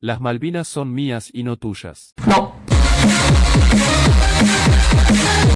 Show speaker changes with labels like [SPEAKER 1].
[SPEAKER 1] Las Malvinas son mías y no tuyas.
[SPEAKER 2] No.